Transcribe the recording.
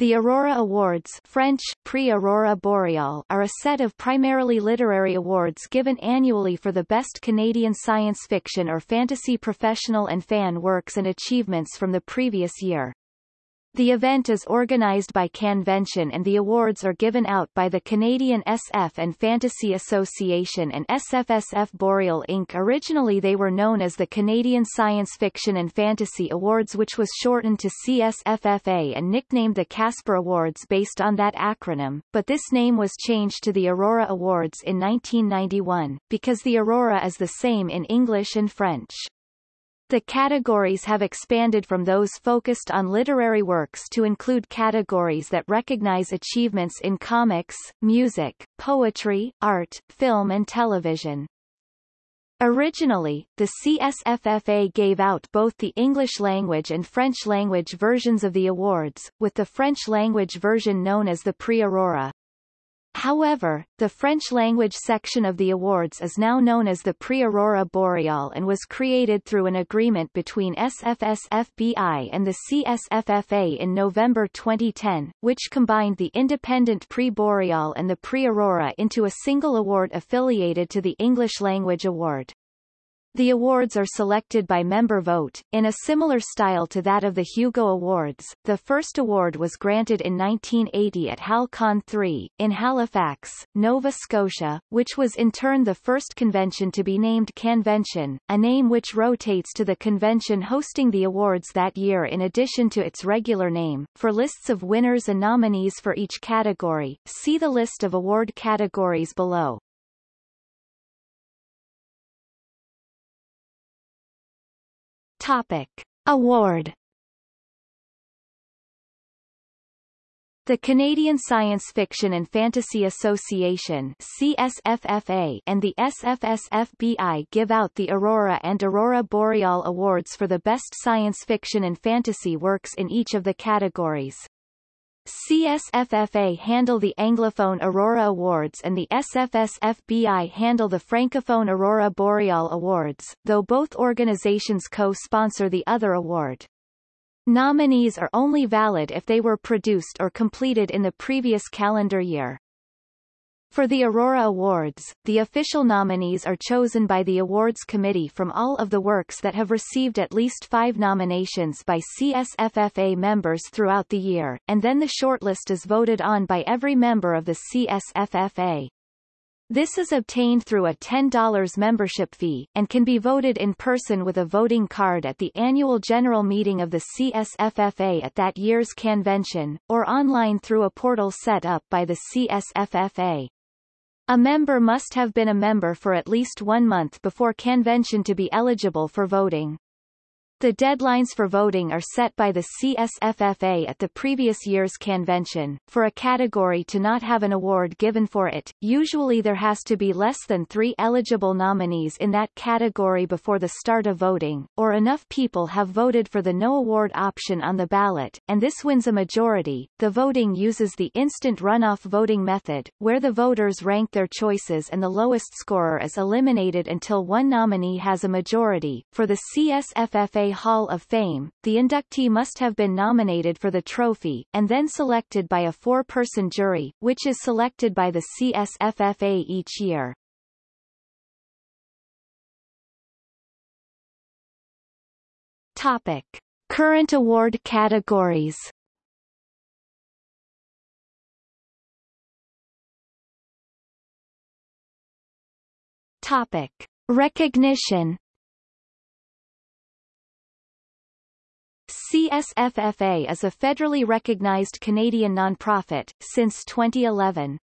The Aurora Awards French, Prix Aurora Boreal are a set of primarily literary awards given annually for the best Canadian science fiction or fantasy professional and fan works and achievements from the previous year. The event is organized by Canvention and the awards are given out by the Canadian SF and Fantasy Association and SFSF Boreal Inc. Originally they were known as the Canadian Science Fiction and Fantasy Awards which was shortened to CSFFA and nicknamed the Casper Awards based on that acronym, but this name was changed to the Aurora Awards in 1991, because the Aurora is the same in English and French. The categories have expanded from those focused on literary works to include categories that recognize achievements in comics, music, poetry, art, film and television. Originally, the CSFFA gave out both the English language and French language versions of the awards, with the French language version known as the Prix Aurora. However, the French-language section of the awards is now known as the Prix Aurora Boreal and was created through an agreement between SFSFBI and the CSFFA in November 2010, which combined the independent Prix Boreal and the Prix Aurora into a single award affiliated to the English Language Award. The awards are selected by member vote, in a similar style to that of the Hugo Awards. The first award was granted in 1980 at HalCon 3, in Halifax, Nova Scotia, which was in turn the first convention to be named Canvention, a name which rotates to the convention hosting the awards that year in addition to its regular name. For lists of winners and nominees for each category, see the list of award categories below. Topic. Award The Canadian Science Fiction and Fantasy Association CSFFA and the SFSFBI give out the Aurora and Aurora Boreal Awards for the best science fiction and fantasy works in each of the categories. CSFFA handle the Anglophone Aurora Awards and the SFSFBI handle the Francophone Aurora Boreal Awards, though both organizations co-sponsor the other award. Nominees are only valid if they were produced or completed in the previous calendar year. For the Aurora Awards, the official nominees are chosen by the awards committee from all of the works that have received at least five nominations by CSFFA members throughout the year, and then the shortlist is voted on by every member of the CSFFA. This is obtained through a $10 membership fee, and can be voted in person with a voting card at the annual general meeting of the CSFFA at that year's convention, or online through a portal set up by the CSFFA. A member must have been a member for at least one month before convention to be eligible for voting. The deadlines for voting are set by the CSFFA at the previous year's convention. For a category to not have an award given for it, usually there has to be less than three eligible nominees in that category before the start of voting, or enough people have voted for the no award option on the ballot, and this wins a majority. The voting uses the instant runoff voting method, where the voters rank their choices and the lowest scorer is eliminated until one nominee has a majority. For the CSFFA Hall of Fame, the inductee must have been nominated for the trophy, and then selected by a four-person jury, which is selected by the CSFFA each year. Topic. Current award categories Topic. Recognition CSFFA is a federally recognized Canadian nonprofit, since 2011.